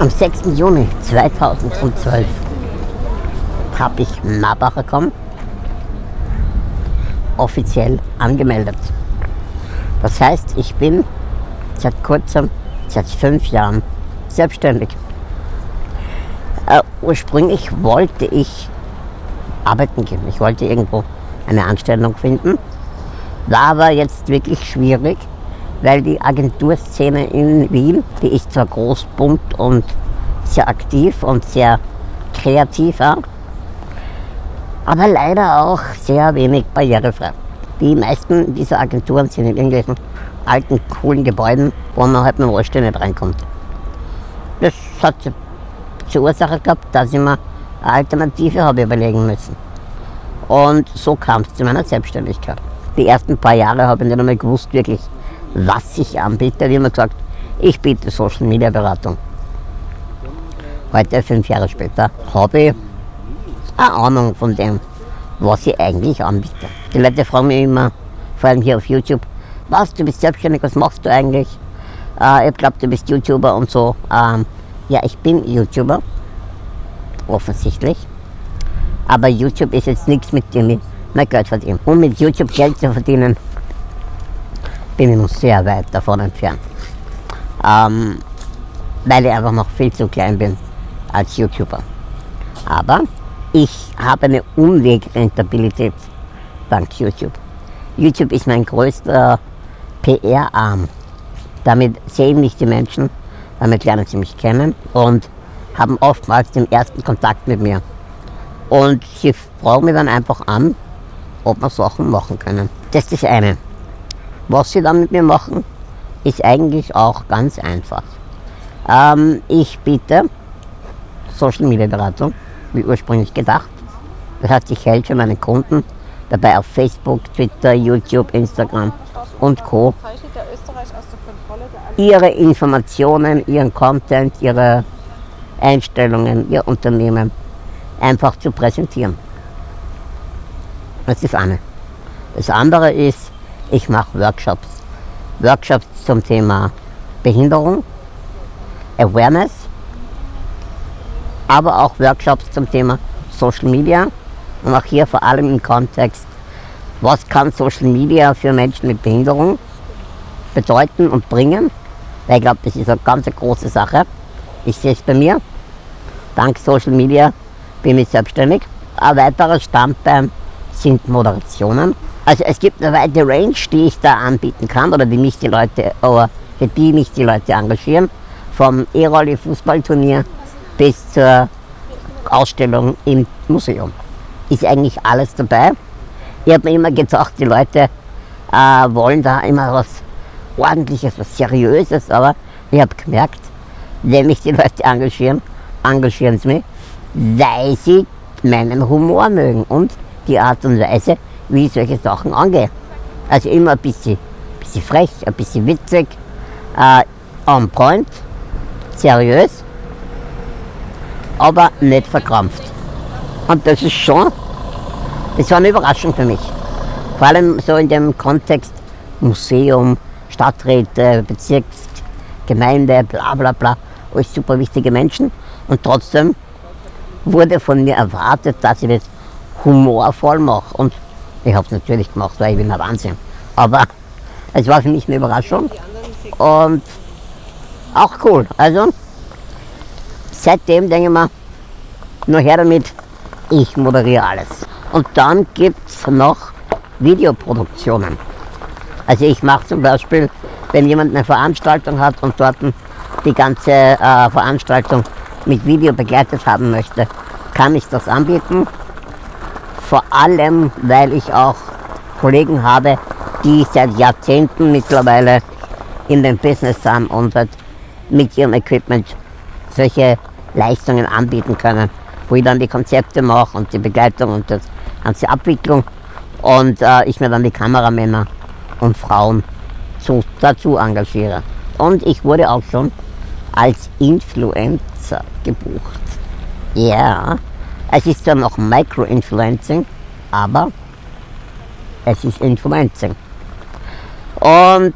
Am 6. Juni 2012 habe ich Marbacher.com offiziell angemeldet. Das heißt, ich bin seit kurzem, seit fünf Jahren selbstständig. Äh, ursprünglich wollte ich arbeiten gehen. Ich wollte irgendwo eine Anstellung finden. War aber jetzt wirklich schwierig, weil die Agenturszene in Wien, die ist zwar groß, bunt und sehr aktiv und sehr kreativ, ja, aber leider auch sehr wenig barrierefrei. Die meisten dieser Agenturen sind in irgendwelchen alten, coolen Gebäuden, wo man halt mit dem Rollstuhl nicht reinkommt. Das hat zur Ursache gehabt, dass ich mir eine Alternative habe überlegen müssen. Und so kam es zu meiner Selbstständigkeit. Die ersten paar Jahre habe ich nicht einmal gewusst, wirklich, was ich anbiete. Wie immer gesagt, ich biete Social Media Beratung. Heute, fünf Jahre später, habe ich eine Ahnung von dem, was ich eigentlich anbiete. Die Leute fragen mich immer, vor allem hier auf YouTube, was, du bist selbstständig, was machst du eigentlich? Äh, ich glaube, du bist YouTuber und so. Ähm, ja, ich bin YouTuber, offensichtlich. Aber YouTube ist jetzt nichts, mit dem ich mein Geld verdiene. Um mit YouTube Geld zu verdienen, bin ich noch sehr weit davon entfernt. Ähm, weil ich einfach noch viel zu klein bin als YouTuber. Aber ich habe eine Umwegrentabilität dank YouTube. YouTube ist mein größter PR-Arm. Damit sehen mich die Menschen, damit lernen sie mich kennen und haben oftmals den ersten Kontakt mit mir. Und sie fragen mich dann einfach an, ob wir Sachen machen können. Das ist das eine. Was sie dann mit mir machen, ist eigentlich auch ganz einfach. Ähm, ich biete Social Media Beratung, wie ursprünglich gedacht. Das heißt, ich helfe meinen Kunden dabei auf Facebook, Twitter, YouTube, Instagram und Co. ihre Informationen, ihren Content, ihre Einstellungen, ihr Unternehmen einfach zu präsentieren. Das ist das eine. Das andere ist, ich mache Workshops. Workshops zum Thema Behinderung, Awareness, aber auch Workshops zum Thema Social Media und auch hier vor allem im Kontext, was kann Social Media für Menschen mit Behinderung bedeuten und bringen. Weil ich glaube, das ist eine ganz große Sache. Ich sehe es bei mir. Dank Social Media bin ich selbstständig. Ein weiterer Standbein sind Moderationen. Also es gibt eine weite Range, die ich da anbieten kann oder die mich die Leute, oder für die mich die Leute engagieren. Vom E-Rolli Fußballturnier bis zur Ausstellung im Museum. Ist eigentlich alles dabei. Ich habe mir immer gedacht, die Leute äh, wollen da immer was Ordentliches, was Seriöses, aber ich habe gemerkt, wenn mich die Leute engagieren, engagieren sie mich, weil sie meinen Humor mögen und die Art und Weise, wie ich solche Sachen angehe. Also immer ein bisschen, bisschen frech, ein bisschen witzig, äh, on point, seriös, aber nicht verkrampft. Und das ist schon, das war eine Überraschung für mich. Vor allem so in dem Kontext Museum, Stadträte, Bezirksgemeinde, bla bla bla, alles super wichtige Menschen. Und trotzdem wurde von mir erwartet, dass ich das humorvoll mache. Und ich habe es natürlich gemacht, weil ich bin ein Wahnsinn. Aber es war für mich eine Überraschung und auch cool. Also seitdem denke ich mir, nur her damit, ich moderiere alles. Und dann gibt es noch Videoproduktionen. Also ich mache zum Beispiel, wenn jemand eine Veranstaltung hat und dort die ganze äh, Veranstaltung mit Video begleitet haben möchte, kann ich das anbieten. Vor allem, weil ich auch Kollegen habe, die seit Jahrzehnten mittlerweile in dem Business sind und halt mit ihrem Equipment solche Leistungen anbieten können, wo ich dann die Konzepte mache und die Begleitung und die ganze Abwicklung und äh, ich mir dann die Kameramänner und Frauen zu, dazu engagiere. Und ich wurde auch schon als Influencer gebucht. Ja, es ist zwar noch Micro-Influencing, aber es ist Influencing. Und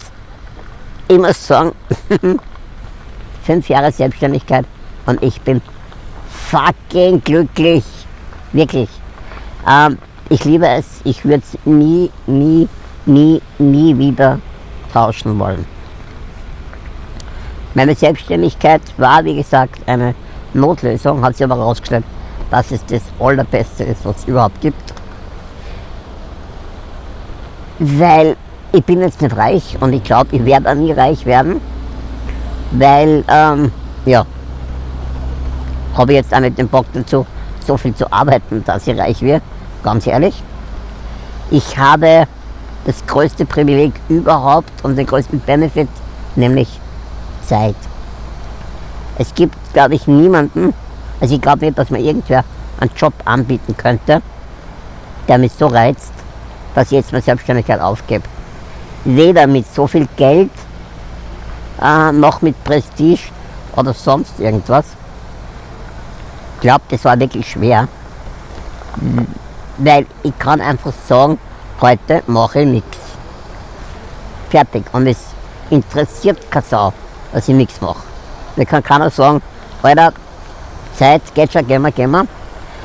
ich muss sagen, fünf Jahre Selbstständigkeit Und ich bin fucking glücklich. Wirklich. Ähm, ich liebe es. Ich würde es nie, nie, nie, nie wieder tauschen wollen. Meine Selbstständigkeit war, wie gesagt, eine Notlösung, hat sich aber herausgestellt, dass es das Allerbeste ist, was es überhaupt gibt. Weil ich bin jetzt nicht reich und ich glaube, ich werde auch nie reich werden, weil, ähm, ja, habe ich jetzt auch nicht den Bock dazu, so viel zu arbeiten, dass ich reich werde, ganz ehrlich. Ich habe das größte Privileg überhaupt und den größten Benefit, nämlich Zeit. Es gibt, glaube ich, niemanden, also ich glaube nicht, dass mir irgendwer einen Job anbieten könnte, der mich so reizt, dass ich jetzt meine Selbstständigkeit aufgebe. Weder mit so viel Geld, äh, noch mit Prestige oder sonst irgendwas. Ich glaube, das war wirklich schwer, weil ich kann einfach sagen, heute mache ich nichts. Fertig. Und es interessiert keine Sau, dass ich nichts mache. Da kann keiner sagen, Alter, Zeit geht schon, gehen wir, gehen wir.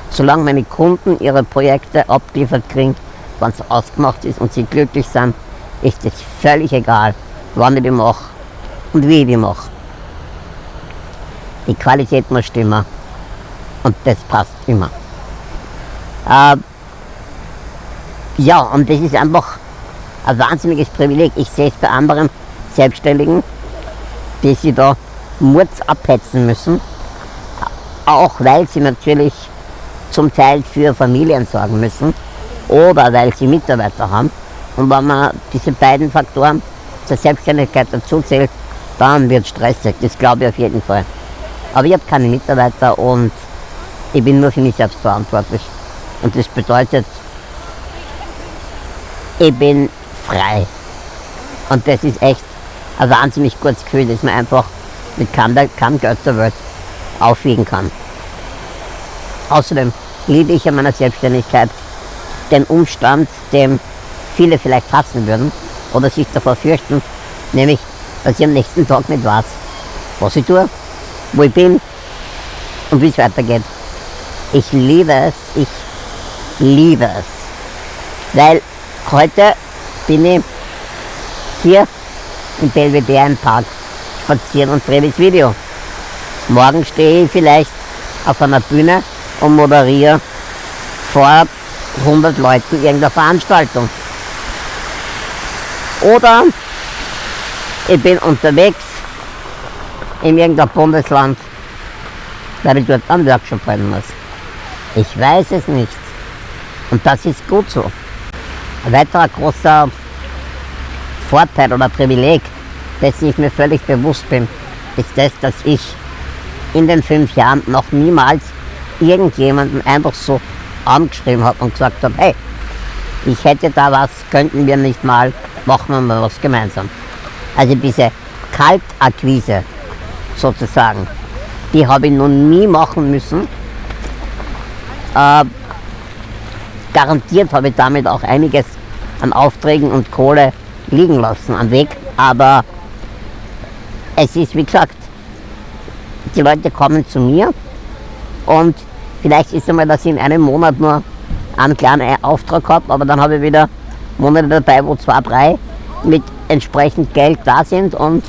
Solange meine Kunden ihre Projekte abgeliefert kriegen, wenn es ausgemacht ist und sie glücklich sind, ist es völlig egal, wann ich die mache und wie ich die mache. Die Qualität muss stimmen und das passt immer. Äh, ja, und das ist einfach ein wahnsinniges Privileg. Ich sehe es bei anderen Selbstständigen, die sie da Murz abhetzen müssen, auch weil sie natürlich zum Teil für Familien sorgen müssen oder weil sie Mitarbeiter haben. Und wenn man diese beiden Faktoren zur Selbstständigkeit dazu zählt, dann wird es stressig, das glaube ich auf jeden Fall. Aber ich habe keine Mitarbeiter und ich bin nur für mich selbst verantwortlich. Und das bedeutet, ich bin frei. Und das ist echt ein wahnsinnig gutes Gefühl, dass man einfach mit keinem, Geld der Welt aufwiegen kann. Außerdem liebe ich an meiner Selbstständigkeit den Umstand, dem viele vielleicht hassen würden oder sich davor fürchten, nämlich, dass ich am nächsten Tag nicht weiß, was ich tue, wo ich bin und wie es weitergeht. Ich liebe es, ich liebe es. Weil heute bin ich hier im Belvedere im Park spazieren und drehe das Video. Morgen stehe ich vielleicht auf einer Bühne und moderiere vor 100 Leuten irgendeine Veranstaltung. Oder ich bin unterwegs in irgendeinem Bundesland, weil ich dort einen Workshop halten muss. Ich weiß es nicht. Und das ist gut so. Ein weiterer großer Vorteil oder Privileg dessen ich mir völlig bewusst bin, ist das, dass ich in den fünf Jahren noch niemals irgendjemanden einfach so angeschrieben habe und gesagt habe, hey, ich hätte da was, könnten wir nicht mal, machen wir mal was gemeinsam. Also diese Kaltakquise sozusagen, die habe ich noch nie machen müssen. Äh, garantiert habe ich damit auch einiges an Aufträgen und Kohle liegen lassen am Weg, aber es ist, wie gesagt, die Leute kommen zu mir und vielleicht ist einmal, dass ich in einem Monat nur einen kleinen Auftrag habe, aber dann habe ich wieder Monate dabei, wo zwei, drei mit entsprechend Geld da sind und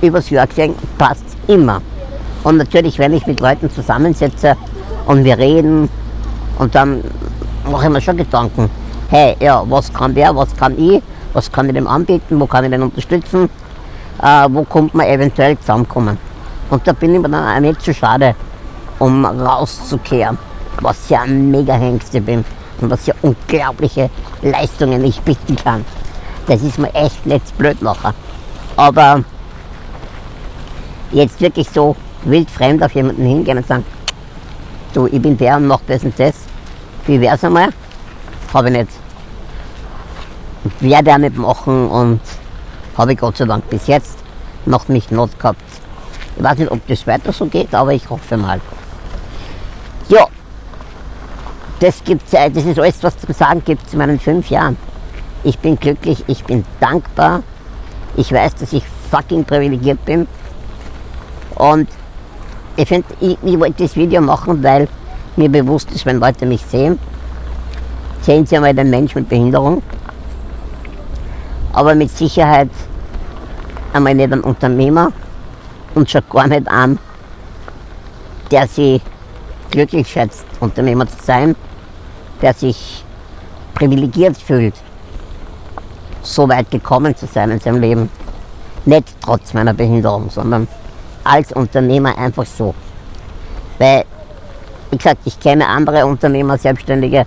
übers Jahr gesehen passt immer. Und natürlich, wenn ich mit Leuten zusammensetze und wir reden und dann mache ich mir schon Gedanken, hey, ja, was kann der, was kann ich, was kann ich dem anbieten, wo kann ich den unterstützen äh, wo kommt man eventuell zusammenkommen. Und da bin ich mir dann auch nicht zu schade, um rauszukehren, was ja ein mega Hengste bin und was ja unglaubliche Leistungen ich bieten kann. Das ist mir echt nicht blöd nachher. Aber jetzt wirklich so wildfremd auf jemanden hingehen und sagen, du, ich bin der und mach das und das, wie wär's einmal? Habe ich nicht. Werde auch nicht machen und habe ich Gott sei Dank bis jetzt noch nicht not gehabt. Ich weiß nicht, ob das weiter so geht, aber ich hoffe mal. Ja, das, gibt's, das ist alles, was zu sagen gibt zu meinen fünf Jahren. Ich bin glücklich, ich bin dankbar. Ich weiß, dass ich fucking privilegiert bin. Und ich finde, ich, ich wollte das Video machen, weil mir bewusst ist, wenn Leute mich sehen, sehen sie einmal den Mensch mit Behinderung, aber mit Sicherheit einmal nicht einen Unternehmer und schon gar nicht an, der sich glücklich schätzt, Unternehmer zu sein, der sich privilegiert fühlt, so weit gekommen zu sein in seinem Leben. Nicht trotz meiner Behinderung, sondern als Unternehmer einfach so. Weil, wie gesagt, ich kenne andere Unternehmer, Selbstständige,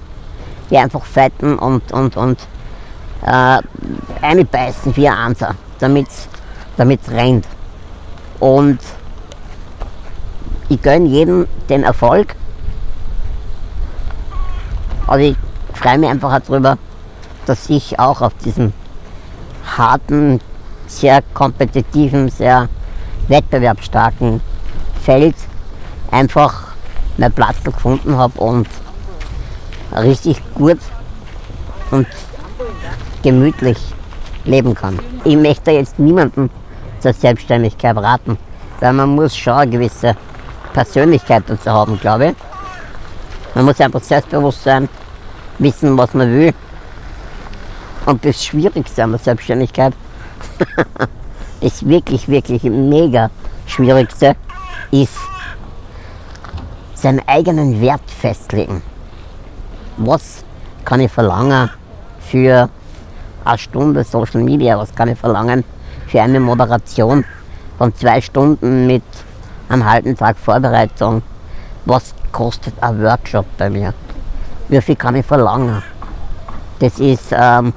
die einfach fetten und, und, und äh, einbeißen wie ein Anser, damit es rennt. Und ich gönne jedem den Erfolg, aber ich freue mich einfach darüber, dass ich auch auf diesem harten, sehr kompetitiven, sehr wettbewerbsstarken Feld einfach meinen Platz gefunden habe und richtig gut und gemütlich leben kann. Ich möchte jetzt niemanden zur Selbstständigkeit raten, weil man muss schon eine gewisse Persönlichkeit dazu haben, glaube ich. Man muss einfach selbstbewusst sein, wissen, was man will. Und das Schwierigste an der Selbstständigkeit, das wirklich, wirklich mega Schwierigste, ist seinen eigenen Wert festlegen. Was kann ich verlangen für eine Stunde Social Media? Was kann ich verlangen für eine Moderation von zwei Stunden mit einem halben Tag Vorbereitung? Was kostet ein Workshop bei mir? Wie viel kann ich verlangen? Das ist, ähm,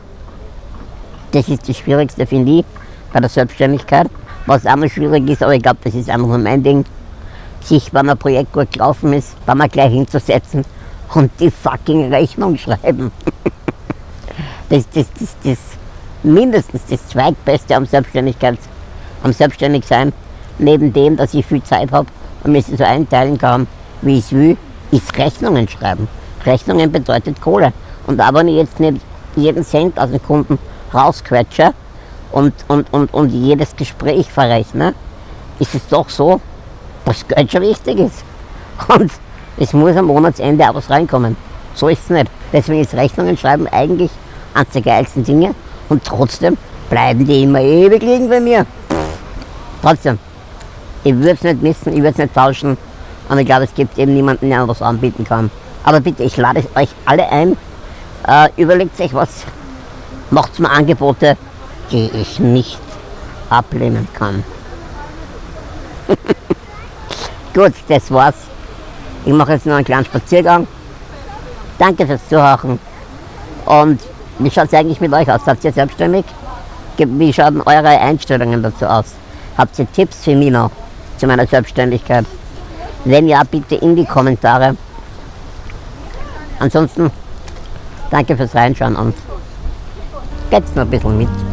das ist das Schwierigste, finde ich, bei der Selbstständigkeit. Was auch noch schwierig ist, aber ich glaube, das ist einfach nur mein Ding, sich, wenn ein Projekt gut gelaufen ist, dann mal gleich hinzusetzen und die fucking Rechnung schreiben. das, das, das, das mindestens das zweitbeste am Selbstständigkeit, am Selbstständigsein, neben dem, dass ich viel Zeit habe und mir so einteilen kann, wie ich es will, ist Rechnungen schreiben. Rechnungen bedeutet Kohle. Und aber wenn ich jetzt nicht jeden Cent aus dem Kunden rausquetsche und, und, und, und jedes Gespräch verrechne, ist es doch so, dass Geld schon wichtig ist. Und es muss am Monatsende auch was reinkommen. So ist es nicht. Deswegen ist Rechnungen schreiben eigentlich eines der geilsten Dinge und trotzdem bleiben die immer ewig liegen bei mir. Trotzdem, ich würde es nicht missen, ich würde es nicht tauschen und ich glaube, es gibt eben niemanden, der was anbieten kann. Aber bitte, ich lade euch alle ein, äh, überlegt euch was, macht mir Angebote, die ich nicht ablehnen kann. Gut, das war's. Ich mache jetzt noch einen kleinen Spaziergang. Danke fürs Zuhören. Und wie schaut es eigentlich mit euch aus? Seid ihr selbstständig? Wie schauen eure Einstellungen dazu aus? Habt ihr Tipps für mich noch zu meiner Selbstständigkeit? Wenn ja, bitte in die Kommentare. Ansonsten danke fürs Reinschauen und geht's noch ein bisschen mit.